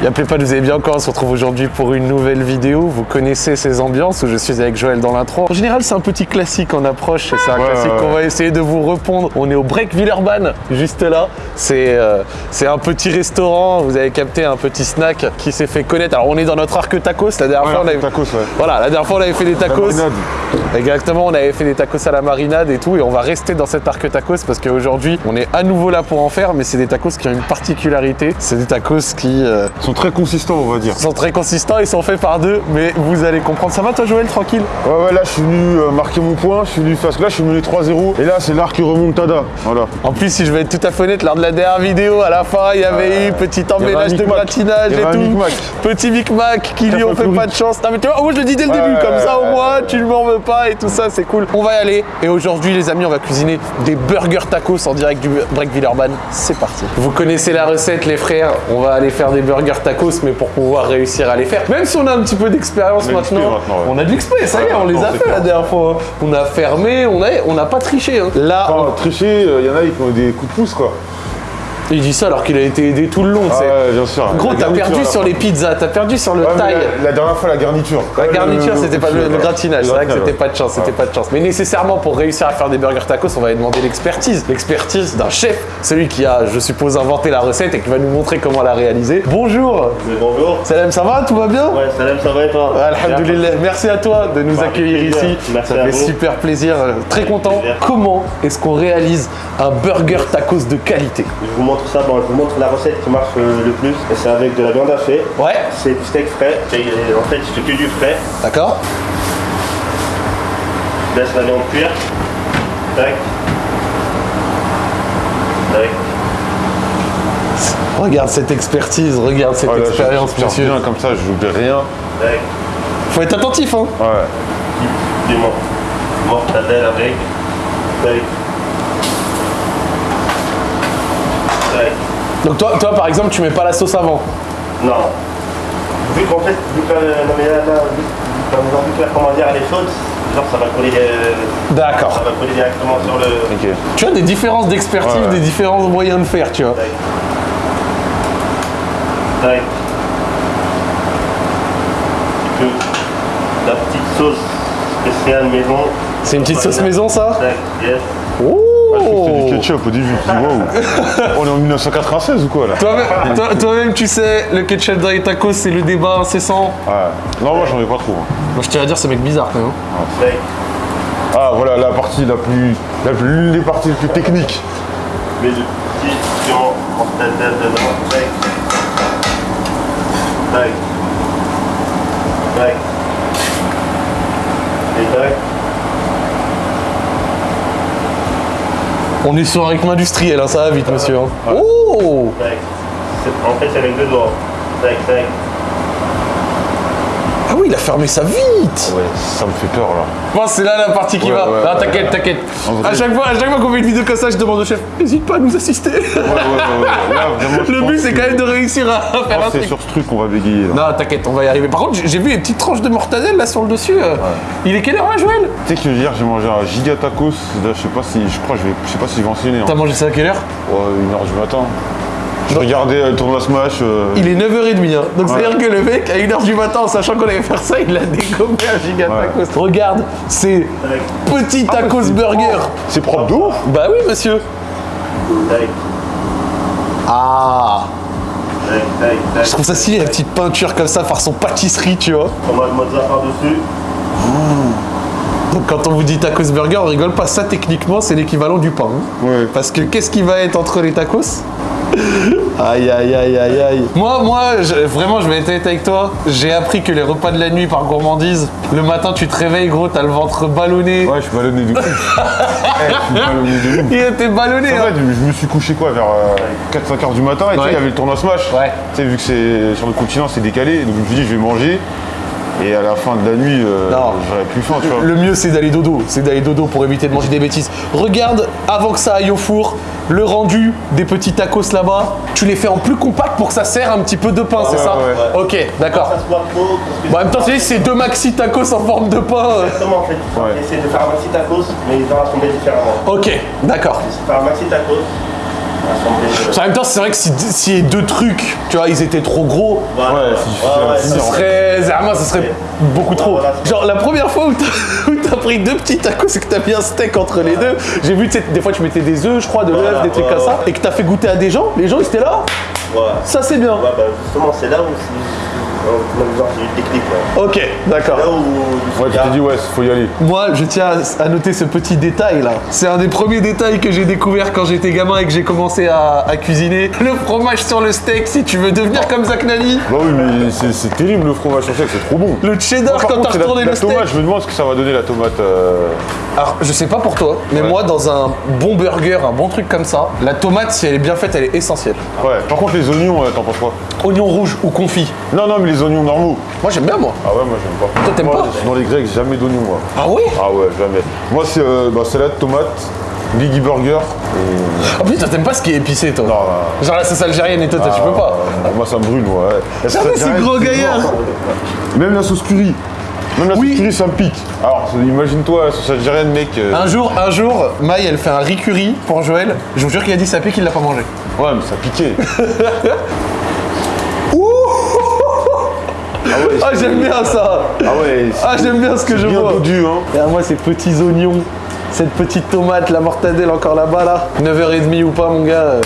Y'appelez pas, vous allez bien encore, on se retrouve aujourd'hui pour une nouvelle vidéo. Vous connaissez ces ambiances où je suis avec Joël dans l'intro. En général, c'est un petit classique en approche c'est un Ouais, classique ouais, qu'on va essayer de vous répondre. On est au Break Villeurbanne, juste là. C'est euh, c'est un petit restaurant, vous avez capté un petit snack qui s'est fait connaître. Alors, on est dans notre arc tacos. La dernière Ouais, fois, on avait... tacos. Voilà, la dernière fois, on avait fait des tacos. Exactement, on avait fait des tacos à la marinade et tout, et on va rester dans cet arc tacos parce qu'aujourd'hui, on est à nouveau là pour en faire, mais c'est des tacos qui ont une particularité. C'est des tacos qui euh, sont très consistants, on va dire. sont très consistants, ils sont faits par deux, mais vous allez comprendre. Ça va toi Joël, tranquille? Ouais, ouais, là, je suis venu euh, marquer mon point. Je suis venu que là, je suis venu 3-0. Et là, c'est l'arc qui remonte Tada. Voilà. En plus, si je vais être tout à fait honnête, lors de la dernière vidéo, à la fin, il y avait eu petit emménage un de y et tout. micmac. Petit micmac qui lui ont fait pas de chance. Non mais tu vois, moi je le dis dès le Ouais, début, comme ça au moins tu ne m'en veux pas et tout ça, c'est cool. On va y aller. Et aujourd'hui, les amis, on va cuisiner des burgers tacos en direct du Break Villeurbanne. C'est parti. Vous connaissez la recette, les frères. On va aller faire des burgers tacos, mais pour pouvoir réussir à les faire, même si on a un petit peu d'expérience a maintenant, maintenant, ouais. on a de l'expérience, ça y est, on les a fait la dernière fois. On a fermé, on a, on n'a pas triché. hein. Là, on- Enfin, tricher, il y en a, ils font des coups de pouce, quoi. Il dit ça alors qu'il a été aidé tout le long. Ah c'est- ouais, bien sûr. Gros, t'as perdu sur les pizzas, t'as perdu sur le Ouais, taille. la, la dernière fois, la garniture. La garniture, c'était pas le, gratinage. C'est vrai que c'était pas de chance, c'était pas de chance. Mais nécessairement, pour réussir à faire des burgers tacos, on va demander l'expertise. L'expertise d'un chef, celui qui a, je suppose, inventé la recette et qui va nous montrer comment la réaliser. Bonjour Mais bonjour. Salam, ça va Tout va bien Ouais, salam, ça va et toi Alhamdulillah, merci à toi de nous Bah, accueillir ici. Merci Ça à fait vous. super plaisir, euh, très content. plaisir. Comment est-ce qu'on réalise un burger tacos de qualité? Je vous montre ça, bon, je vous montre la recette qui marche euh, le plus. Et c'est avec de la viande hachée. Ouais, C'est du steak frais. Et, euh, en fait, je fais que du frais. d'accord. Je laisse la viande cuire. Tac. Tac. Regarde cette expertise, regarde cette Ouais, je- expérience, je monsieur. bien comme ça, je n'oublie rien. Tac. Faut être attentif, hein. Ouais. Du. Mortadelle avec. Tac. Donc toi, toi, par exemple, tu mets pas la sauce avant. Non. Vu qu'en fait, vu que, euh, non, mais là, là, vu, que la elle est chaude, genre ça va coller, euh, ça D'accord. va coller directement sur le. Ok. Tu as des différences d'expertise, Ouais. des différents moyens de faire, tu vois. Tac. La petite sauce spéciale maison. C'est une petite sauce maison, ça Tac, yes. C'était du Oh ketchup au début. Je me dis, waouh. On est en 1996 ou quoi, là Toi-même, toi- toi-même, tu sais, le ketchup dans les tacos, c'est le débat incessant. Ouais. Non, moi, j'en ai pas trop. hein. Moi, je tiens à dire, c'est mec bizarre, quand même. hein. Ah, voilà la partie la plus. La plus l'une des parties les plus techniques. Le petit mortadelle dedans. Tac. Tac. Tac. Et tac. On est sur un rythme industriel, hein, ça va vite, monsieur. hein. Oh Tac. C'est- En fait, c'est avec deux doigts. Tac, tac. Ah oui, il a fermé ça vite Ouais, ça me fait peur, là. Bon, c'est là la partie qui Ouais, va. ouais, non, ouais, t'inquiète, ouais. t'inquiète. À chaque fois, à chaque fois qu'on fait une vidéo comme ça, je demande au chef, n'hésite pas à nous assister. Ouais, ouais, ouais. ouais. Là, vraiment, Le but, c'est quand même de réussir à faire un que C'est truc. sur ce truc qu'on va bégayer. là. Non, t'inquiète, on va y arriver. Par contre, j'ai- vu les petites tranches de mortadelle là sur le dessus. euh. Il est quelle heure là, Joël? Tu sais que hier, j'ai mangé un giga tacos. Là, je sais pas si. Je crois que je vais. Je sais pas si je vais enseigner. T'as Hein. mangé ça à quelle heure? Ouais, une heure du matin. Je regardais euh, le tournoi Smash. euh, Il est 9h30. Hein. Donc Ouais. c'est-à-dire que le mec, à 1h du matin, en sachant qu'on allait faire ça, il a dégommé un giga Ouais. tacos. Regarde, c'est petit tacos c'est burger. C'est propre de ouf. Bah oui, monsieur. Ah. Je trouve ça stylé, la petite peinture comme ça, façon pâtisserie, tu vois. Tomate mozza par-dessus. Donc quand on vous dit tacos burger, on rigole pas. Ça, techniquement, c'est l'équivalent du pain. hein. Ouais. Parce que qu'est-ce qui va être entre les tacos? Aïe aïe aïe aïe aïe. Moi, moi, je- vraiment, je vais être honnête avec toi. J'ai appris que les repas de la nuit par gourmandise, le matin tu te réveilles, gros, t'as le ventre ballonné. Ouais, je suis ballonné de ouf. Eh, je suis ballonné de ouf. Il était ballonné. En hein. fait, je me suis couché quoi vers 4-5 heures du matin et tu sais, Ouais. il y avait le tournoi Smash. Ouais. Tu sais, vu que c'est sur le continent, c'est décalé. Donc je me suis dit, je vais manger. Et à la fin de la nuit, euh, j'aurais plus faim, tu vois. Le mieux, c'est d'aller dodo. C'est d'aller dodo pour éviter de manger des bêtises. Regarde, avant que ça aille au four, le rendu des petits tacos là-bas. Tu les fais en plus compact pour que ça serre un petit peu de pain, c'est ouais, ça ouais. Ok, d'accord. Bon, en même temps, tu sais, c'est deux maxi tacos en forme de pain. Exactement, en fait. Ouais. Essayer de faire un maxi tacos, mais ils vont assembler différemment. Ok, d'accord. Faire un maxi tacos. En même temps, c'est vrai que si, si les deux trucs, tu vois, ils étaient trop gros, Voilà. Ouais, c'est difficile à ouais, ce serait. Zerma, ce serait beaucoup trop. voilà. Genre, la première fois où t'as pris deux petits tacos et que t'as mis un steak entre les deux, j'ai vu, tu sais, des fois tu mettais des œufs, je crois, de l'œuf, Voilà, des trucs ouais, comme ça, ouais. et que t'as fait goûter à des gens, les gens ils étaient là, Ouais. ça c'est bien. Ouais, bah, justement, c'est là où euh, le déclic. là. Ok, d'accord. Là où Ouais, tu dit, t'es dit, ouais, faut y aller. Moi, je tiens à- noter ce petit détail là. C'est un des premiers détails que j'ai découvert quand j'étais gamin et que j'ai commencé à, à cuisiner. Le fromage sur le steak, si tu veux devenir comme Zach Nani. Bah oui, mais c'est terrible le fromage sur steak, c'est trop bon. Le cheddar quand t'as la, retourné la le steak. tomate, je me demande ce que ça va donner la tomate. euh, Alors, je sais pas pour toi, mais Ouais. moi, dans un bon burger, un bon truc comme ça, la tomate, si elle est bien faite, elle est essentielle. Ouais. Par contre, les oignons, euh, t'en penses quoi? Oignon rouge ou confit. Non, non, mais les oignons normaux. Moi, j'aime bien, moi. Ah ouais, moi j'aime pas. Toi, t'aimes Moi, pas Dans les grecs, jamais d'oignons, moi. Ah ouais Ah ouais, jamais. Moi, c'est euh, bah, salade, tomate, Biggie Burger. Ah putain, t'aimes pas ce qui est épicé, toi? Non, non. Genre la sauce algérienne et toi, tu peux pas. Ah, moi, ça me brûle, moi. ouais. Gros c'est gaillards. mort. Même la sauce curry. Même la Oui. sauce curry, ça me pique. Alors, imagine-toi la sauce algérienne, mec. euh, Un jour, un jour, Maï, elle fait un riz curry pour Joël. Je vous jure qu'il a dit ça pique, il l'a pas mangé. Ouais, mais ça piquait. Ah, j'aime bien ça Ah ouais, Ah, j'aime bien ce que je bien vois dodu, hein. Et à moi, ces petits oignons, cette petite tomate, la mortadelle encore là-bas, là. 9h30 ou pas, mon gars, euh,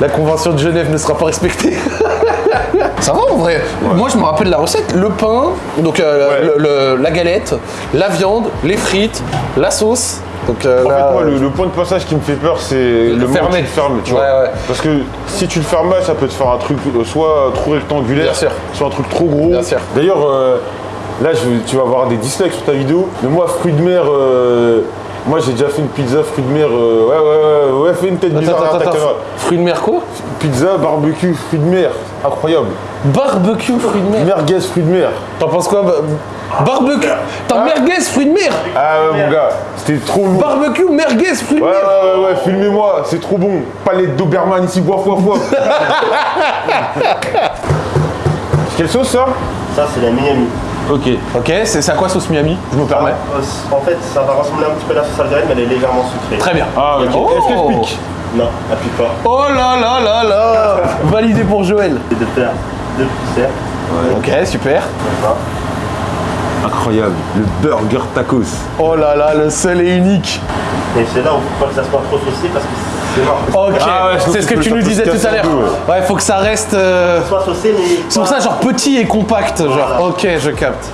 la convention de Genève ne sera pas respectée. Ça va en vrai? Moi je me rappelle la recette, le pain, donc euh, Ouais. le- le- la galette, la viande, les frites, la sauce. Donc euh, En là, fait, moi, le, le point de passage qui me fait peur, c'est le moment fermer. tu le fermes, tu Ouais, vois. ouais. Parce que si tu le fermes mal, ça peut te faire un truc euh, soit trop rectangulaire, Bien sûr. soit un truc trop gros. D'ailleurs, euh, là, je- tu vas avoir des dislikes sur ta vidéo. Mais moi, fruits de mer, euh, moi, j'ai déjà fait une pizza fruits de mer. euh, ouais, ouais, ouais, ouais, fais une tête Attends, bizarre attends, à ta attends, caméra. Fruits de mer quoi Pizza, barbecue, fruits de mer. Incroyable. Barbecue fruits de mer. Merguez, fruits de mer. T'en penses quoi bah, Barbecue T'as merguez fruits de mer Ah ouais, mon gars, c'était trop lourd. Barbecue merguez fruits de Ouais, mer ouais, ouais, ouais, filmez-moi, c'est trop bon. Palette d'Oberman ici, bois, bois, bois. Quelle sauce ça? Ça, c'est la Miami. Ok. Ok, c'est à quoi sauce Miami Je me permets. Euh, En fait, ça va ressembler un petit peu à la sauce algérienne, mais elle est légèrement sucrée. Très bien. Ah, ok. Oh. Est-ce qu'elle pique Non, elle pique pas. Oh là là là là Validé pour Joël. C'est de faire deux cercles. Ok, super. Incroyable. Le burger tacos. Oh là là, le seul et unique. Et c'est là où il faut pas que ça soit trop saucé parce que. Ok, Ah ouais, c'est ce que tu nous disais tout à l'heure. Ouais, faut que ça reste. euh, Soit saucé, mais. C'est pour ça, genre petit et compact, genre. Ok, je capte.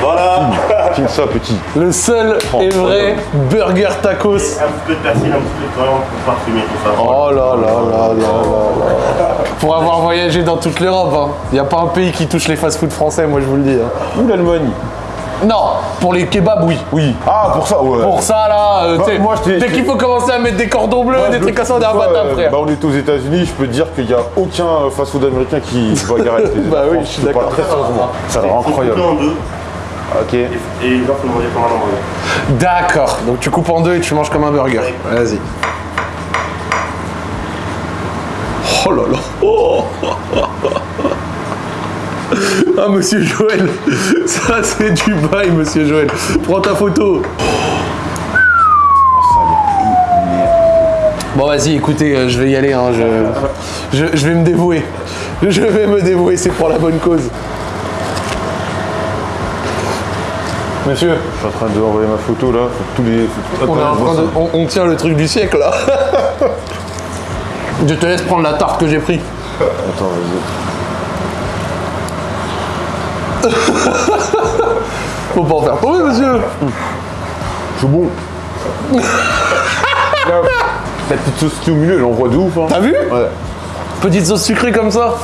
Voilà Filme ça, petit. Le seul Oh, et vrai burger tacos. Un petit peu de persil, un petit peu de coriandre pour parfumer tout ça. Oh là là là là là là. Pour avoir voyagé dans toute l'Europe, hein. Y a pas un pays qui touche les fast-food français, moi je vous le dis. hein. Ou l'Allemagne Non, pour les kebabs, oui. Oui. Ah, pour ça, ouais. Pour ça là, euh, Bah, t'sais, moi, je t'ai- dès qu'il faut commencer à mettre des cordons bleus, des trucs comme ça, on est imbattable, euh, frère. Bah, on est aux États-Unis, je peux te dire qu'il n'y a aucun fast-food américain qui va garer les Bah oui, France. je suis d'accord. Très sérieusement. Ça a l'air Faut couper incroyable. en deux Ok. et, et gens faut le manger comme un hamburger. D'accord, donc tu coupes en deux et tu manges comme un burger. Vas-y. Oh là là. Oh. Ah, monsieur Joël, ça c'est du bail, monsieur Joël. Prends ta photo. Bon, vas-y, écoutez, euh, je vais y aller. hein, je, je, je vais me dévouer. Je vais me dévouer, c'est pour la bonne cause. Monsieur, Je suis en train de envoyer ma photo là. Tous les. on, est en train de- on- on tient le truc du siècle là. Je te laisse prendre la tarte que j'ai pris. Attends, vas-y. Faut pas en faire tomber, monsieur. C'est bon. La petite sauce qui est au milieu, elle envoie de ouf. Hein. T'as vu? Ouais. Petite sauce sucrée comme ça?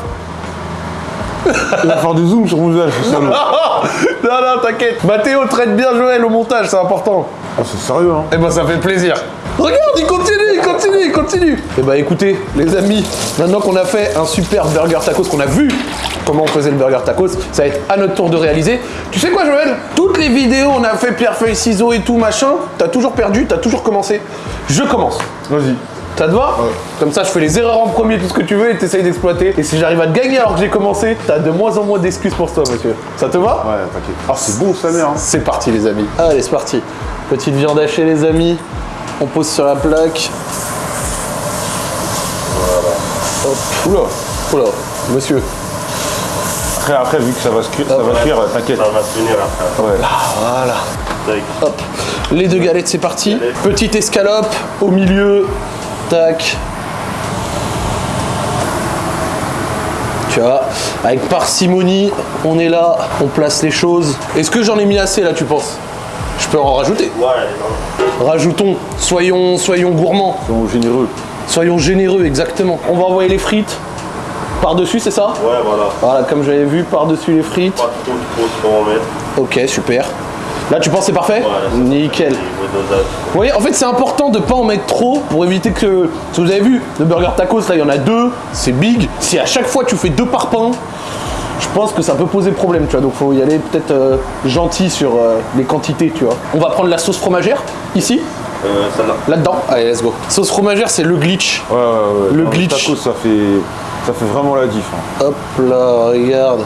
Il va faire des zooms sur mon visage, c'est non, non, t'inquiète. Mathéo traite bien Joël au montage, c'est important. Ah, c'est sérieux, hein. Eh ben, ça fait plaisir. Regarde, il continue, il continue, il continue. Eh ben, écoutez, les amis, maintenant qu'on a fait un super burger tacos, qu'on a vu comment on faisait le burger tacos, ça va être à notre tour de réaliser. Tu sais quoi, Joël? Toutes les vidéos, on a fait pierre, feuille, ciseaux et tout, machin. T'as toujours perdu, t'as toujours commencé. Je commence. Vas-y. Ça te va Comme ça, je fais les erreurs en premier, tout ce que tu veux, et t'essayes d'exploiter. Et si j'arrive à te gagner alors que j'ai commencé, t'as de moins en moins d'excuses pour toi, monsieur. Ça te va Ouais, t'inquiète. Ah, c'est bon, sa mère. Hein. C'est parti, les amis. Allez, c'est parti. Petite viande hachée, les amis. On pose sur la plaque. Oula Oula, monsieur. Après, après, vu que ça va se cuire, ça va cuire, t'inquiète. Ça va se finir après. Ouais. Voilà. Tac. Hop. Les deux galettes, c'est parti. Petite escalope au milieu. Tac. Tu vois, avec parcimonie, on est là, on place les choses. Est-ce que j'en ai mis assez là, tu penses? Je peux en rajouter. Ouais, Rajoutons, soyons, soyons gourmands, sont généreux. soyons généreux, exactement. On va envoyer les frites par-dessus, c'est ça? Ouais, voilà. Voilà, comme j'avais vu, par-dessus les frites. Pas trop trop trop en mettre. Ok, super. Là, tu penses c'est parfait Ouais, Nickel. Vous voyez, en fait, c'est important de pas en mettre trop pour éviter que. Si vous avez vu, le burger tacos, là, il y en a deux, c'est big. Si à chaque fois tu fais deux par pain, je pense que ça peut poser problème, tu vois. Donc, faut y aller peut-être euh, gentil sur euh, les quantités, tu vois. On va prendre la sauce fromagère, ici, Euh, celle-là. là-dedans. Allez, let's go. Sauce fromagère, c'est le glitch. Ouais, ouais, ouais. Le Dans glitch. tacos, ça fait, ça fait vraiment la diff. hein. Hop là, regarde.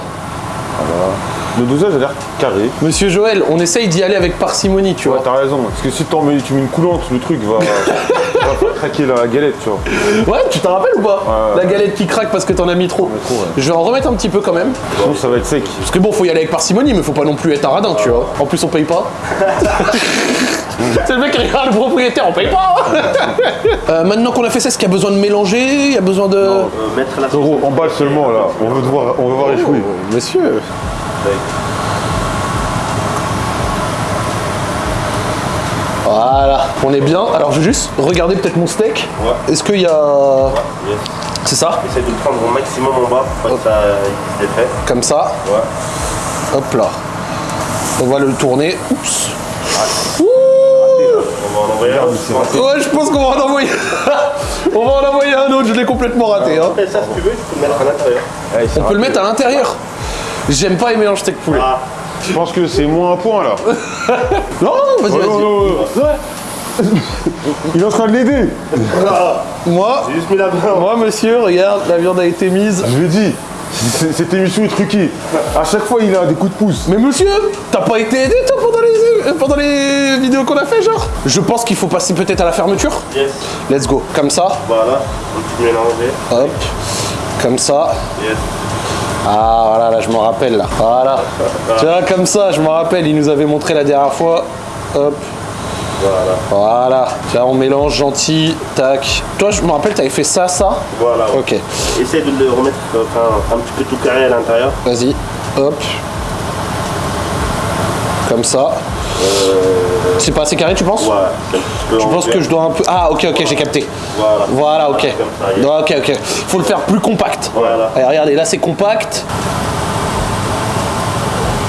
Le dosage a l'air carré. Monsieur Joël, on essaye d'y aller avec parcimonie, tu Ouais, vois. t'as raison. Parce que si t'en mets, tu mets une coulante, le truc va, va faire craquer la galette, tu vois. Ouais, tu t'en rappelles ou pas Ouais. La galette qui craque parce que t'en as mis trop. trop, ouais. Je vais en remettre un petit peu quand même. Sinon, ça va être sec. Parce que bon, faut y aller avec parcimonie, mais faut pas non plus être un radin, tu vois. En plus, on paye pas. C'est le mec qui regarde le propriétaire, on paye pas. Euh, maintenant qu'on a fait ça, est-ce qu'il y a besoin de mélanger? Il y a besoin de. Euh, mettre la sauce. Gros, emballe seulement là. On veut voir, on veut voir les fruits. Oh, monsieur. Voilà, on est bien. Alors, je vais juste regarder peut-être mon steak. Ouais. Est-ce qu'il y a. Ouais, yes. C'est ça Essaye de le prendre au maximum en bas pour que ça il se défait. Comme ça. Ouais. Hop là. On va le tourner. Oups. Ouh On va en envoyer un. c'est Ouais, je pense qu'on va en envoyer. on va en envoyer un autre, je l'ai complètement raté. Hein. Ça, si tu veux, tu peux le mettre à l'intérieur. C'est On peut le mettre à l'intérieur. J'aime pas les mélanges steak poulet. Ah, Je pense que c'est moins un point là. Non, non, vas-y, Oh, vas-y. non, non. Il est en train de l'aider. Moi, j'ai juste mis la main. moi, monsieur, regarde, la viande a été mise. Je lui c- cette émission est truquée. À chaque fois, il a des coups de pouce. Mais monsieur, t'as pas été aidé toi pendant les, euh, pendant les vidéos qu'on a fait, genre? Je pense qu'il faut passer peut-être à la fermeture. Yes. Let's go. Comme ça, Voilà. Petit mélanger. hop. Comme ça. Yes. Ah voilà, là je m'en rappelle là. Voilà. Tu vois, comme ça, je m'en rappelle, il nous avait montré la dernière fois. Hop. Voilà. Voilà. Tu vois, on mélange gentil. Tac. Toi, je me rappelle, t'avais fait ça, ça. Voilà. Ok. Essaye de le remettre enfin, un petit peu tout carré à l'intérieur. Vas-y. Hop. Comme ça. C'est pas assez carré, tu penses Ouais. Tu en penses que je dois un peu. Ah, ok, ok, j'ai capté. Voilà. Voilà, ok. Ok, ok. Faut le faire plus compact. Voilà. Allez, regardez, là c'est compact.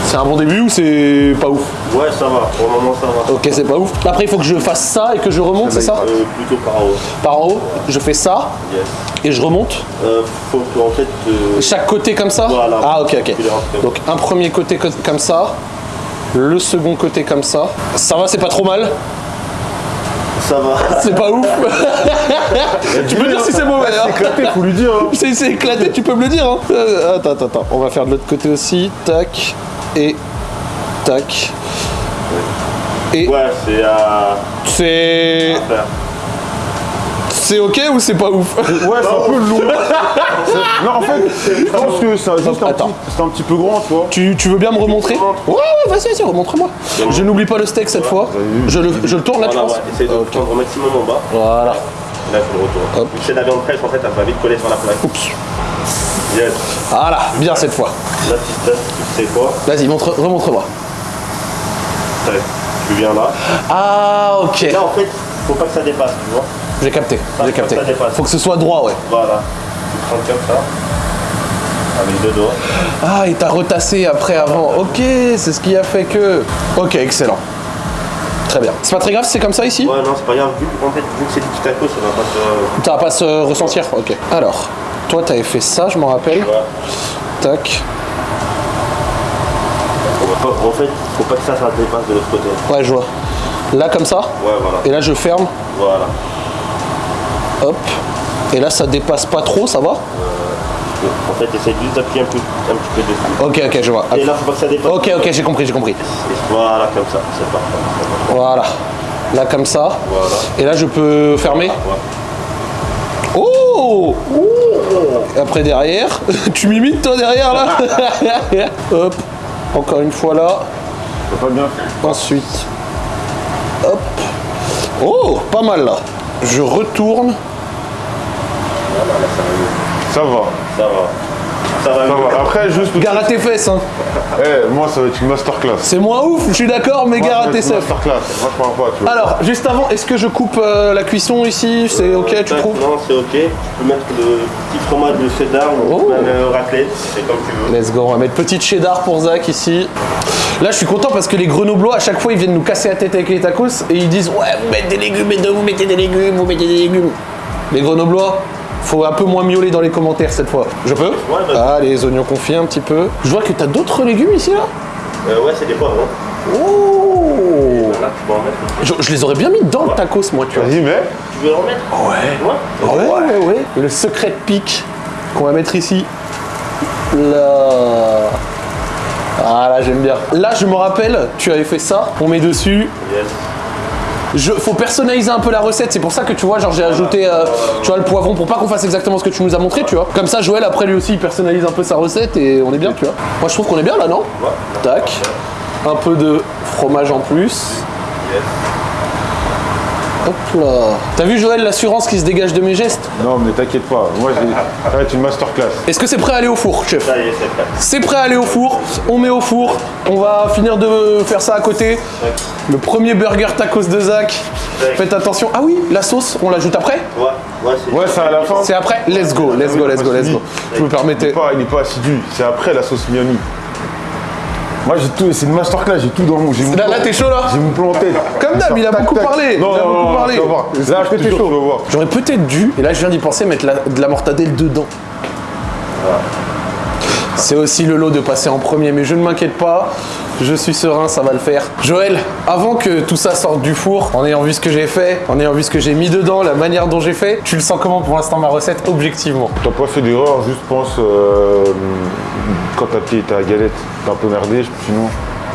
C'est un bon début ou c'est pas ouf Ouais, ça va. Pour le moment, ça va. Ok, c'est pas ouf. Après, il faut que je fasse ça et que je remonte, c'est ça Euh, plutôt par en haut. Par en haut, je fais ça Yes. et je remonte. Euh, faut que, en fait, euh, Chaque côté comme ça Voilà. Ah, ok, ok. Donc, un premier côté co- comme ça. Le second côté comme ça. Ça va, c'est pas trop mal ça va. C'est pas ouf Tu peux dire si c'est mauvais hein Éclaté, faut lui dire. hein. C'est c'est éclaté, tu peux me le dire. Hein. Euh, attends, attends, attends. On va faire de l'autre côté aussi. Tac. Et. Tac. Et. Ouais, c'est à C'est. C'est ok ou c'est pas ouf Ouais, c'est un peu lourd. C'est- Non, en fait, je pense que c'est juste un, Attends. petit- c'est un petit peu grand, tu vois. tu, tu veux bien me remontrer Ouais, ouais, vas-y, vas-y, remontre-moi. Je n'oublie pas le steak cette fois. Je le, je le tourne là, tu penses. Essaye de le prendre au maximum en bas. Voilà. Là, il faut le retourner. Hop. Vu que c'est de la viande fraîche, en fait, elle va vite coller sur la plaque. Oups. Yes. Voilà, bien cette fois. Là, tu sais quoi Vas-y, montre, remontre-moi. Tu viens là. Ah, ok. Là, en fait, faut pas que ça dépasse, tu vois. J'ai capté, j'ai capté. Faut que ce soit droit, ouais. Voilà. Tu prends comme ça. Avec deux doigts. Ah, et t'as retassé après, avant. Ok, c'est ce qui a fait que. Ok, excellent. Très bien. C'est pas très grave, c'est comme ça ici Ouais, non, c'est pas grave. Vu, en fait, vu que c'est du petit taco, ça va pas se. Ça va pas se ressentir Ok. Alors, toi, t'avais fait ça, je m'en rappelle. Ouais. Tac. En fait, faut pas que ça, ça dépasse de l'autre côté. Ouais, je vois. Là, comme ça. Ouais, voilà. Et là, je ferme. Voilà. Hop. Et là, ça dépasse pas trop, ça va En fait, essaye juste d'appuyer un, peu, un petit peu dessus. Ok, ok, je vois. Et là, faut pas que ça dépasse. Ok, ok, j'ai compris, j'ai compris. Voilà, comme ça. C'est parfait. Voilà. Là, comme ça. Voilà. Et là, je peux fermer. Ouais. Oh Après, derrière. tu m'imites, toi, derrière, là Hop. Encore une fois, là. Pas bien. Ensuite. Hop. Oh, pas mal, là. Je retourne. Ça va. Ça va. Ça va. Ça va. Après, juste. Gare à tes fesses, hein. Eh, moi, ça va être une masterclass. C'est moins ouf, je suis d'accord, mais Moi, gare ça à tes seufs. masterclass. Moi, je parle pas, tu vois. Alors, juste avant, est-ce que je coupe euh, la cuisson ici? C'est ok, tu Tac, trouves? Non, c'est ok. Tu peux mettre le petit fromage de cheddar ou Oh. même euh, raclette. C'est comme tu veux. Let's go, on va mettre petite cheddar pour Zach ici. Là, je suis content parce que les grenoblois, à chaque fois, ils viennent nous casser la tête avec les tacos et ils disent Ouais, vous mettez des légumes, et vous mettez des légumes, vous mettez des légumes. Les grenoblois, faut un peu moins miauler dans les commentaires cette fois. Je peux vas-y. Ah, les oignons confits un petit peu. Je vois que t'as d'autres légumes ici là Euh, ouais, c'est des poivrons. Oh Là, tu peux en mettre. je, je les aurais bien mis dans le tacos, moi, tu vois. Vas-y, mais. Tu veux en mettre Ouais. Ouais, ouais, ouais. Et le secret de pique qu'on va mettre ici. Là. Ah là, j'aime bien. Là, je me rappelle, tu avais fait ça. On met dessus. Yes. Je, faut personnaliser un peu la recette. C'est pour ça que tu vois, genre j'ai ajouté, euh, tu vois, le poivron pour pas qu'on fasse exactement ce que tu nous as montré, tu vois. Comme ça, Joël après lui aussi, il personnalise un peu sa recette et on est bien, tu vois. Moi, je trouve qu'on est bien là, non? Ouais. Tac. Un peu de fromage en plus. Yes. Hop là. T'as vu Joël l'assurance qui se dégage de mes gestes? Non, mais t'inquiète pas. Moi, j'ai- ça va être une masterclass. Est-ce que c'est prêt à aller au four, chef? Ça y est, c'est prêt. C'est prêt à aller au four, on met au four, on va finir de faire ça à côté. Le premier burger tacos de Zach. Faites attention. Ah oui, la sauce, on l'ajoute après? Ouais, ouais, c'est Ouais, c'est à la fin. C'est après? Let's go, let's go, let's go, let's go. Je me Il permettais. pas, il est pas assidu. C'est après la sauce Miami. Moi, j'ai tout. C'est une masterclass. J'ai tout dans mon. Là, plan- là, t'es chaud là J'ai mon plan en tête. Comme d'hab, il a beaucoup parlé, Non, il a non, beaucoup non, parlé. Là, je chaud. J'aurais peut-être dû, et là je viens d'y penser, mettre la- de la mortadelle dedans. C'est aussi le lot de passer en premier, mais je ne m'inquiète pas, je suis serein, ça va le faire. Joël, avant que tout ça sorte du four, en ayant vu ce que j'ai fait, en ayant vu ce que j'ai mis dedans, la manière dont j'ai fait, tu le sens comment pour l'instant ma recette, objectivement? T'as pas fait d'erreur, juste pense euh, quand t'as payé ta galette, t'as un peu merdé, sinon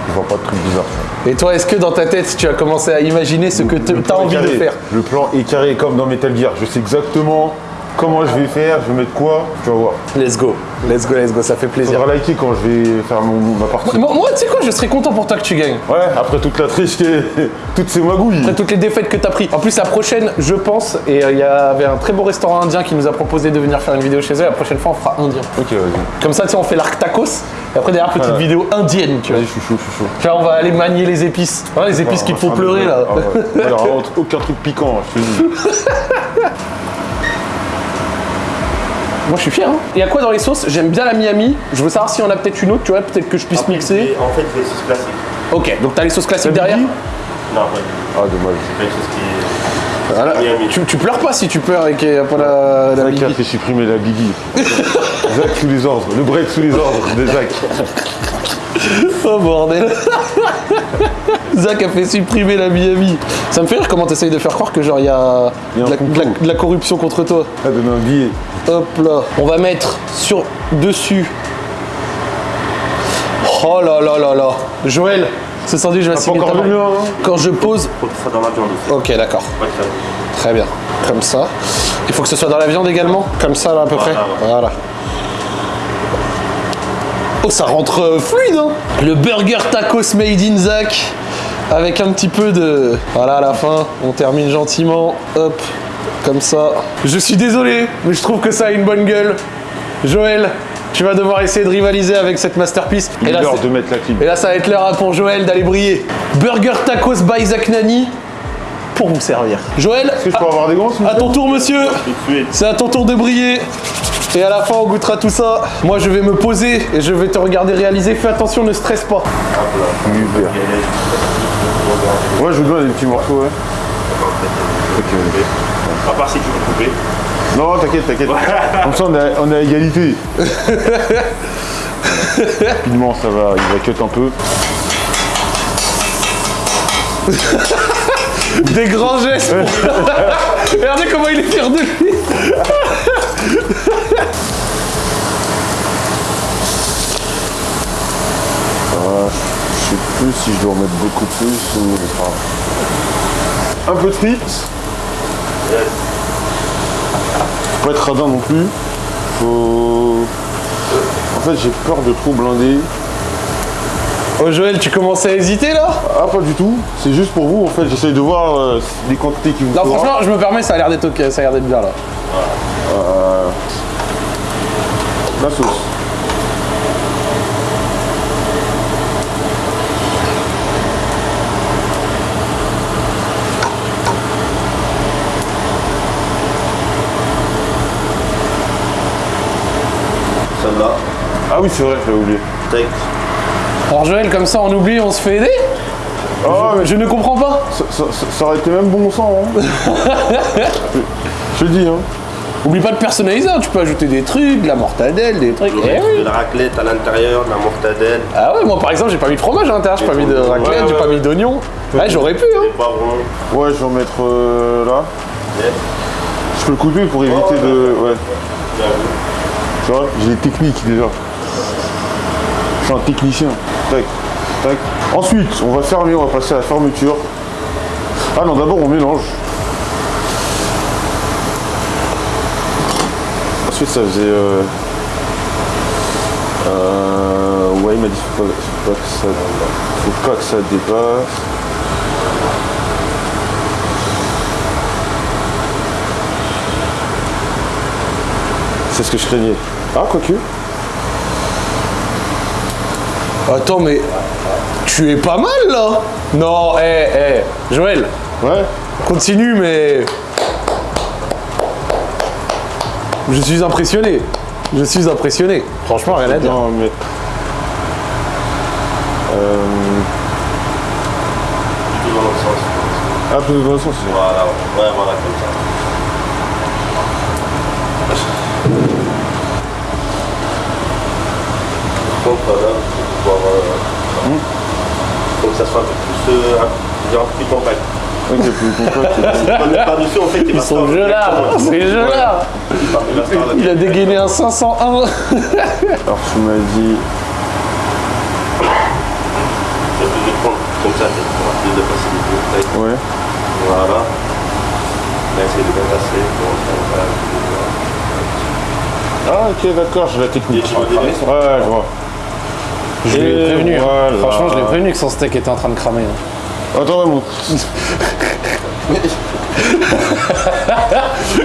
je vois pas de trucs bizarres. Et toi, est-ce que dans ta tête, tu as commencé à imaginer ce que tu as envie de faire? Le plan est carré comme dans Metal Gear. Je sais exactement comment je vais faire, je vais mettre quoi, tu vas voir. Let's go, let's go, let's go, ça fait plaisir. Faudra liker quand je vais faire mon- ma partie. Moi, moi, tu sais quoi, je serais content pour toi que tu gagnes. Ouais, après toute la triche, qui est- toutes ces magouilles. Après toutes les défaites que tu as pris. En plus, la prochaine, je pense, et euh, il y avait un très beau restaurant indien qui nous a proposé de venir faire une vidéo chez eux. La prochaine fois, on fera indien. Ok, vas-y. Comme ça, tu sais, on fait l'arc tacos. Et après, derrière, petite vidéo indienne, tu vois. Vas-y, je suis chaud, je suis chaud. On va aller manier les épices. Les épices qui te font Ah, pleurer, là. Ah ouais. Alors, vraiment, aucun truc piquant, je te dis. Moi, je suis fier. Hein. Il y a quoi dans les sauces? J'aime bien la Miami. Je veux savoir si on a peut-être une autre, tu vois, peut-être que je puisse Après, mixer. En fait, c'est sauce classique. Ok, donc t'as les sauces classiques derrière? Non, ouais. Ah, dommage. C'est quelque chose qui Voilà. Miami. Tu, tu pleures pas si tu pleures et qu'il n'y a pas la, la Zach a fait supprimer la Biggie. Zach sous les ordres, le break sous les ordres de Zach. Oh bordel Zach a fait supprimer la Miami. Ça me fait rire comment t'essayes de faire croire que genre il y a, Il y a de, la, de la- de la corruption contre toi. Ah, donne un billet. Hop là. On va mettre sur dessus. Oh là là là là. Joël, ce sandwich va main. mien, hein Quand je pose. faut que ce soit dans la viande aussi. Ok d'accord. Très bien. Comme ça. Il faut que ce soit dans la viande également? Comme ça là à peu près? Voilà, Voilà. Oh ça rentre euh, fluide hein Le burger tacos made in Zach avec un petit peu de... Voilà à la fin, on termine gentiment. Hop, comme ça. Je suis désolé, mais je trouve que ça a une bonne gueule. Joël, tu vas devoir essayer de rivaliser avec cette masterpiece. Il Et est là, de mettre la clim. et là, ça va être l'heure pour Joël d'aller briller. Burger tacos by Zach Nani pour vous servir. Joël, Est-ce que je peux avoir des gants, à ton tour, monsieur. C'est à ton tour de briller. Et à la fin, on goûtera tout ça. Moi, je vais me poser et je vais te regarder réaliser. Fais attention, ne stresse pas. Ouais, je veux bien des petits morceaux, ouais. Ok, ok. À part si tu veux couper. Non, t'inquiète, t'inquiète. Comme ça, on est on est à égalité. Rapidement, ça va, il va cut un peu. Des grands gestes. Regardez comment il est fier de lui. Plus si je dois en mettre beaucoup plus ou. Enfin, un peu de frites. Yes. Faut pas être radin non plus. Faut... En fait, j'ai peur de trop blinder. Oh Joël, tu commences à hésiter là? Ah, pas du tout. C'est juste pour vous, en fait. J'essaye de voir euh, les quantités qui vous Non, faudra. franchement, je me permets, ça a l'air d'être ok, ça a l'air d'être bien là. La sauce. Celle-là, Ah oui, c'est vrai, j'avais oublié. steak. Alors Joël, comme ça on oublie, on se fait aider Ah, mais Je ne comprends pas. ça, ça- ça- ça aurait été même bon sang. Hein. je, je le dis, hein. Oublie pas de personnaliser, hein, tu peux ajouter des trucs, de la mortadelle, des trucs. Eh oui. De la raclette à l'intérieur, de la mortadelle, Ah ouais, moi par exemple, j'ai pas mis de fromage à l'intérieur, j'ai pas mis de raclette, Ouais, j'ai ouais, pas mis d'oignon. Ouais, j'aurais pu, hein. Ouais, je vais en mettre euh, là. Je peux le couper pour éviter de. Ouais. Tu vois, j'ai des techniques déjà. Un technicien. Tac, tac. Ensuite, on va fermer, on va passer à la fermeture. Ah non, d'abord on mélange. Ensuite, ça faisait. Euh... euh, Ouais, il m'a dit faut pas, faut pas que ça, faut pas que ça dépasse. C'est ce que je craignais. Ah, quoique. Attends, mais tu es pas mal là Non, eh, eh, Joël, Ouais. continue, mais. Je suis impressionné. Je suis impressionné. Franchement, rien à dire. Non, mais. Euh, dans l'autre sens. un peu de bon sens. Voilà, ouais, voilà, comme ça. Contre, voilà, pour pouvoir, euh, faut que ça soit un peu plus, euh, un, peu plus compact. Mets par-dessus, en fait, Ils sont là, c'est là. Il a dégainé un 501. Alors, tu m'as dit. Je vais prendre comme ça, pour plus de facilité. Ouais. Voilà. On va essayer de bien passer. Voilà. Ah, ok, d'accord, j'ai la technique. Ouais, je vois. Je l'ai prévenu. hein. voilà. Franchement, je l'ai prévenu que son steak était en train de cramer. hein. Attends, mon.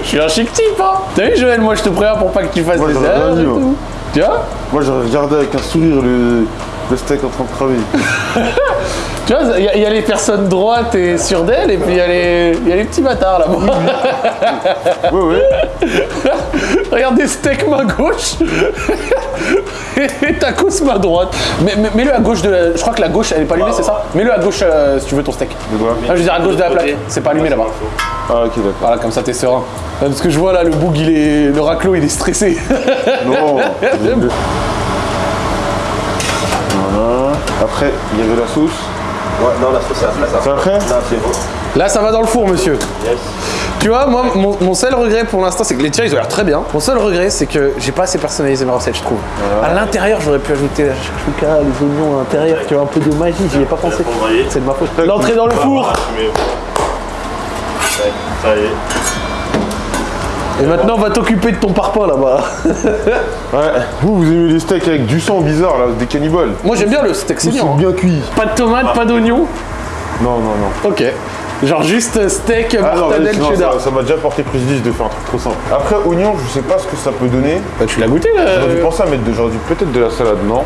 Je suis un chic type, hein. T'as vu, Joël, moi je te préviens pour pas que tu fasses Moi, des erreurs et tout. Tu vois? Moi, j'ai regardé avec un sourire le, le steak en train de cramer. Tu vois, il y, a- il y a les personnes droites et sûres d'elles, et puis il y, a les- il y a les petits bâtards là-bas. Ouais, ouais. Regarde des steaks main gauche et tacos main droite. Mais, mais- mets-le à gauche de la... Je crois que la gauche elle est pas allumée, c'est ça Mets-le à gauche euh, si tu veux ton steak. De quoi Ah, je veux dire à gauche de la plaque. C'est pas allumé là-bas. Ah, ok, d'accord. Voilà, comme ça t'es serein. Parce que je vois là le boug, il est. Le raclo il est stressé. Non. voilà. Après, il y avait la sauce. Ouais, non, la sauce, c'est après ça. C'est après Là, c'est bon. Là ça va dans le four monsieur. Yes. Tu vois, moi, mon, mon seul regret pour l'instant, c'est que les tiens, ils ont l'air très bien. Mon seul regret, c'est que j'ai pas assez personnalisé ma recette, je trouve. À l'intérieur, j'aurais pu ajouter la chouchouka, les oignons à l'intérieur, tu vois, un peu de magie, j'y ai pas pensé. C'est de ma faute. L'entrée dans le four Ça y est. Et maintenant, on va t'occuper de ton parpaing là-bas. Ouais. Vous, vous aimez les steaks avec du sang bizarre, là, des cannibales Moi, j'aime bien le steak sont hein. bien cuits. Pas de tomates, pas d'oignons. Non, non, non. Ok. Genre juste steak, Ah non, mortadelle, cheddar. ça- m'a déjà porté préjudice de faire un truc trop simple. Après, oignon, je sais pas ce que ça peut donner. Bah, tu l'as goûté là J'aurais dû penser à mettre de, j'aurais dû peut-être de la salade, non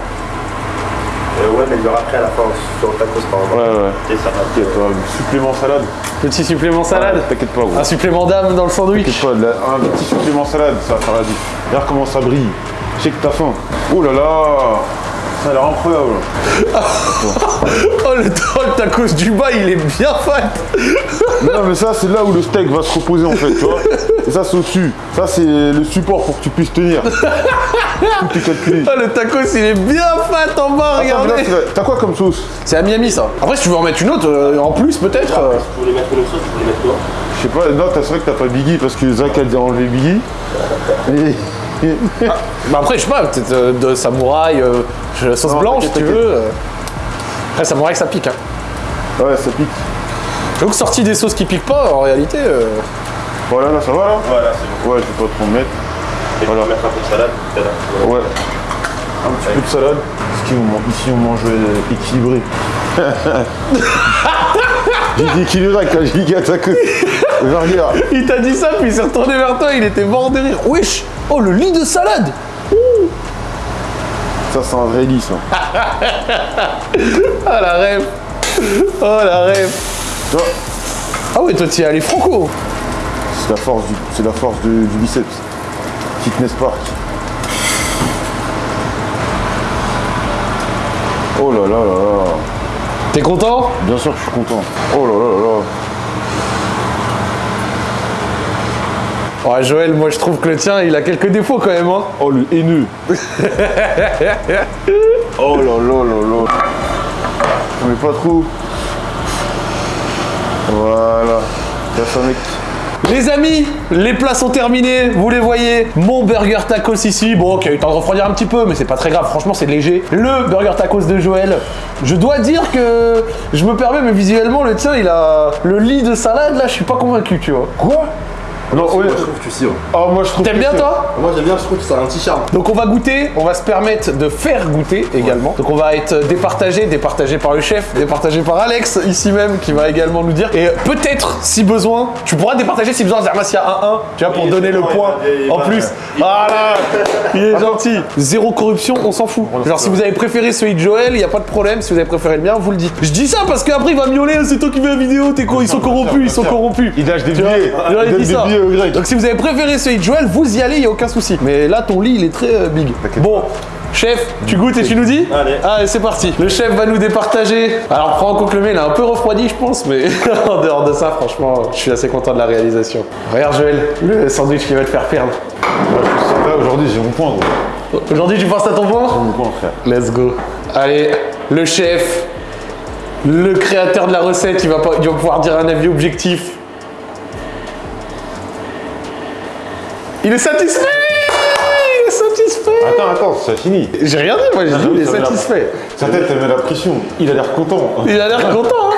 Euh, ouais, mais il y aura après à la fin sur le tacos par exemple. Ouais, ouais. Et ça va. T'inquiète, euh, supplément salade. Petit supplément salade. T'inquiète pas, gros. Un supplément d'âme dans le sandwich. T'inquiète pas, la- un petit supplément salade, ça va faire la diff. Regarde comment ça brille. Je sais que t'as faim. Oh là là Ça a l'air incroyable. Oh le, tacos du bas, il est bien fat. Non, mais ça, c'est là où le steak va se reposer en fait, tu vois. Et ça, c'est au-dessus. Ça, c'est le support pour que tu puisses tenir. Tout est calculé. Oh le tacos, il est bien fat en bas, Attends, regardez. T'as quoi comme sauce C'est à Miami ça. Après, si tu veux en mettre une autre, euh, en plus peut-être. euh. Si vous voulez mettre une sauce, vous voulez mettre quoi Je sais pas, non, t'as- c'est vrai que t'as pas Biggie parce que Zach a enlevé Biggie. Et- Bah après, je sais pas, peut-être euh, de samouraï, euh, sauce Non, blanche si tu veux. euh. Après, samouraï, ça pique. Hein. Ouais, ça pique. Donc sorti des sauces qui piquent pas, en réalité. euh, Voilà, là, ça va là Voilà, c'est bon. Ouais, je vais pas trop me mettre. Et Voilà. mettre un peu de salade. hein. Ouais. Un petit peu de salade. Parce qu'ici, on mange, ici, on mange euh, équilibré. J'ai dit équilibré avec la giga tacos. Il t'a dit ça, puis il s'est retourné vers toi, il était mort de rire. Wesh Oh, le lit de salade Ça, c'est un vrai lit, ça. Ah, la rêve Oh, la rêve Ah ouais, toi, t'y es allé franco c'est la force du, c'est la force du, du biceps. Fitness Park. Oh là là là là. T'es content? Bien sûr que je suis content. Oh là là là là. Ouais, Joël, moi, je trouve que le tien, il a quelques défauts quand même, hein. Oh le haineux. oh là là là là. Mais pas trop. Voilà. T'as ça mec. Les amis, les plats sont terminés, vous les voyez. Mon burger tacos ici, bon, qui a eu le temps de refroidir un petit peu, mais c'est pas très grave, franchement, c'est léger. Le burger tacos de Joël. Je dois dire que je me permets, mais visuellement, le tien, il a le lit de salade, là, je suis pas convaincu, tu vois. Quoi? Non, ouais. Moi, je trouve que tu sais. ouais. Ah moi je trouve T'aimes bien, toi Moi, j'aime bien, je trouve que ça a un petit charme. Donc on va goûter, on va se permettre de faire goûter également. Donc on va être départagé, départagé par le chef, départagé par Alex ici même qui va également nous dire. Et peut-être si besoin, tu pourras départager si besoin, Zermas il y a 1-1, tu vois, pour Oui, donner le point en plus. Voilà, il est gentil. Zéro corruption, on s'en fout. Genre si vous avez préféré celui de Joël, il n'y a pas de problème. Si vous avez préféré le mien, vous le dites. Je dis ça parce qu'après il va miauler, c'est toi qui fais la vidéo, t'es con, ils sont corrompus, ils sont corrompus. Il lâche des billets. Au grec. Donc si vous avez préféré celui de Joël, vous y allez, il n'y a aucun souci. Mais là, ton lit, il est très euh, big. Bon, chef, tu goûtes et tu nous dis Allez. Allez, c'est parti. Le chef va nous départager. Alors, prends en compte que le mien, il a un peu refroidi, je pense, mais en dehors de ça, franchement, je suis assez content de la réalisation. Regarde, Joël, le sandwich qui va te faire perdre. Là aujourd'hui j'ai mon point gros. Aujourd'hui, tu penses à ton point Mon point frère. Let's go. Allez, le chef, le créateur de la recette, il va, pas, il va pouvoir dire un avis objectif. Il est satisfait Il est satisfait Attends, attends, c'est fini. J'ai rien dit, moi j'ai dit il est Ça satisfait. Sa tête elle met la pression. Il a l'air content. Il a l'air content, hein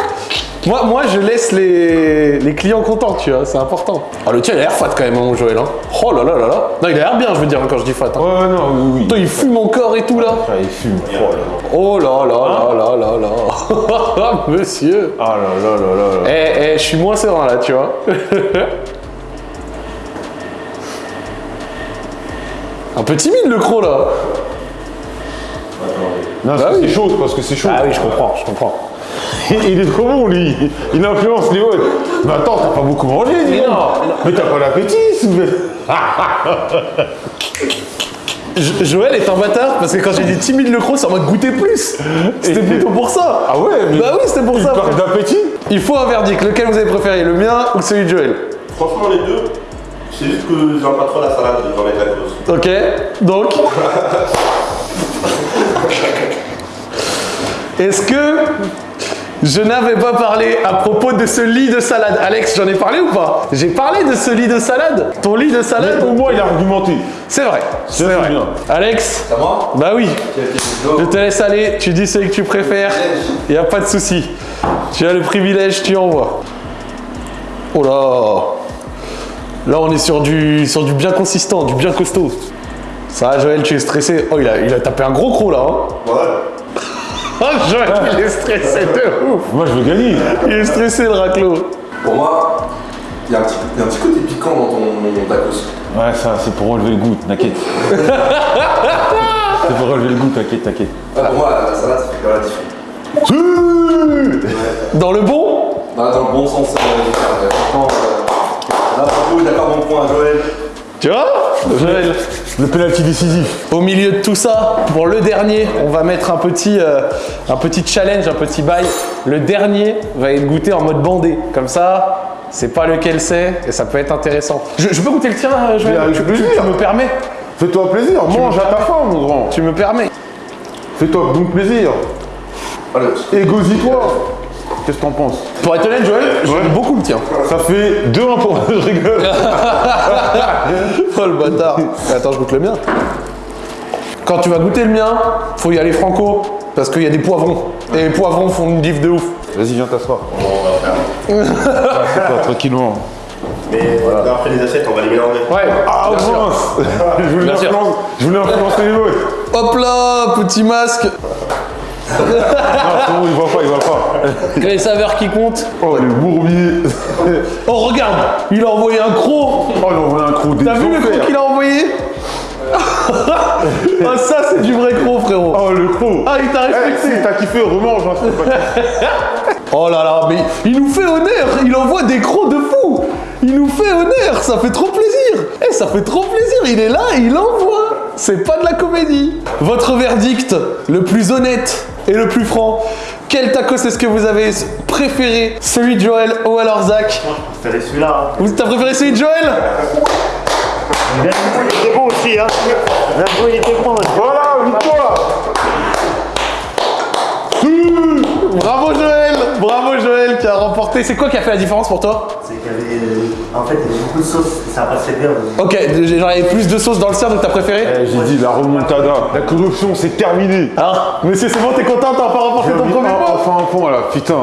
moi, moi, je laisse les, les clients contents, tu vois, c'est important. Ah, le tien, il a l'air fat quand même, hein, mon Joël. Hein. Oh là là là là. Non, il a l'air bien, je veux dire, hein, quand je dis fat. hein. Ouais, ouais, non, oui, oui. Putain, il fume mon corps et tout, là. Frère, il fume. Oh Oh là là. là là là là là là. Monsieur. Ah là là là là là. Eh, eh, je suis moins serein là, tu vois. Un peu timide le croc là. Non, Bah oui. c'est chaud, parce que c'est chaud. Ah oui, je comprends, je comprends. Il est trop bon, lui. Il influence les autres. Mais attends, t'as pas beaucoup mangé, dis non, Mais t'as pas l'appétit, s'il vous plaît. Jo- Joël est un bâtard parce que quand j'ai dit timide le croc, en mode goûter plus. C'était plutôt pour ça. Ah ouais mais Bah oui, c'était pour il ça. frère. d'appétit Il faut un verdict. Lequel vous avez préféré, le mien ou celui de Joël? Franchement, les deux, c'est juste que j'aime pas trop la salade dans les tacos. Ok, donc. Est-ce que je n'avais pas parlé à propos de ce lit de salade? Alex, j'en ai parlé ou pas? J'ai parlé de ce lit de salade? Ton lit de salade? Au moins, il a argumenté. C'est vrai, c'est vrai. bien. Alex? C'est à moi? Bah oui, je te laisse aller, tu dis celui que tu préfères, y a pas de souci. Tu as le privilège, tu envoies. Oh là Là on est sur du, sur du bien consistant, du bien costaud. Ça va Joël, tu es stressé. Oh il a, il a tapé un gros croc là. Hein. Ouais. Oh Joël, il est stressé de ouf. Moi, je veux gagner. Il est stressé le raclo. Pour moi, il y, a un petit- il y a un petit côté piquant dans ton tacos. Ouais, ça, c'est pour relever le goût, t'inquiète. c'est pour relever le goût, t'inquiète, t'inquiète. Ouais, pour moi, la, la salade, ça fait même la différence. Dans le bon Bah, dans le bon sens euh, du terme. Franchement, euh, Là, d'accord, bon point à Joël. Tu vois Joël Le penalty décisif. Au milieu de tout ça, pour le dernier, on va mettre un petit, euh, un petit challenge, un petit bail. Le dernier va être goûté en mode bandé. Comme ça, c'est pas lequel c'est et ça peut être intéressant. Je, je peux goûter le tien, euh, Joël? Tu, plaisir. tu- tu me permets? Fais-toi plaisir, mange à ta faim, mon grand. Tu me permets? Fais-toi bon plaisir. Égosie-toi. Qu'est-ce que t'en penses Pour être honnête, Joël, j'aime Ouais. beaucoup le tien. Ça fait 2-1 pour je rigole. Oh le bâtard Attends, je goûte le mien. Quand tu vas goûter le mien, faut y aller franco, parce qu'il y a des poivrons. Et les poivrons font une diff de ouf. Vas-y, viens t'asseoir. Bon, on va faire. C'est pas, tranquillement. Mais après les assiettes, on va les mélanger. Ouais. Ah mince influencer- je voulais influencer les autres. Hop là, petit masque. Non, c'est bon, il va pas, il va pas. Les saveurs qui comptent. Oh, les bourbiers. Oh, regarde, il a envoyé un croc. Oh, il a envoyé un croc T'as vu le croc qu'il a envoyé Ah, ça, c'est du vrai croc, frérot. Oh, le croc. Ah, il t'a Eh, respecté. si t'as kiffé, remange. Hein, pas- Oh là là, mais il nous fait honneur. Il envoie des crocs de fou. Il nous fait honneur. Ça fait trop plaisir. Eh, ça fait trop plaisir. Il est là et il envoie. C'est pas de la comédie. Votre verdict, le plus honnête et le plus franc. Quel taco est-ce que vous avez préféré? Celui de Joël ou alors Zach? C'était celui-là. hein. Vous T'as préféré celui de Joël? Il était bon aussi, hein. Il était bon. Voilà, victoire Bravo Joël Bravo Joël qui a remporté. C'est quoi qui a fait la différence pour toi? C'est avait. En fait, il y avait beaucoup de sauce. Ça passait bien. Ok, j'en avais plus de sauce dans le sien, donc t'as préféré Eh, J'ai dit la remontada. La corruption, c'est terminé. Hein Monsieur, c'est bon, t'es content, t'as pas remporté ton premier point Enfin un point là, putain.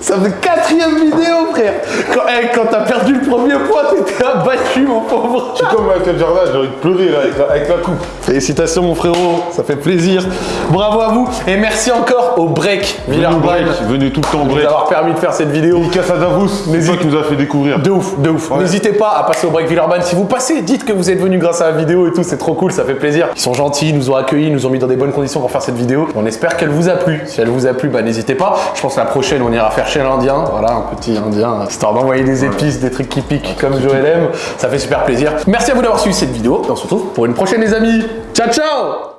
Ça fait quatrième vidéo, frère Quand, eh, quand t'as perdu le premier point, t'étais abattu, mon pauvre Je suis comme Michael Jordan, j'ai envie de pleurer là avec la, avec la coupe. Félicitations, mon frérot, ça fait plaisir. Bravo à vous, et merci encore au Break Villeurbanne break, venez tout le temps break. nous avoir permis de faire cette vidéo. À Davos, c'est toi qui nous a fait découvrir. De ouf, de ouf. N'hésitez pas à passer au Break Villeurbanne. Si vous passez, dites que vous êtes venu grâce à la vidéo et tout, c'est trop cool, ça fait plaisir. Ils sont gentils, ils nous ont accueillis, ils nous ont mis dans des bonnes conditions pour faire cette vidéo. On espère qu'elle vous a plu. Si elle vous a plu, bah n'hésitez pas. Je pense que la prochaine, on ira faire chez l'Indien. Voilà, un petit Indien, histoire d'envoyer des épices, des trucs qui piquent comme Joël aime. Ça fait super plaisir. Merci à vous d'avoir suivi cette vidéo et on se retrouve pour une prochaine, les amis. Ciao, ciao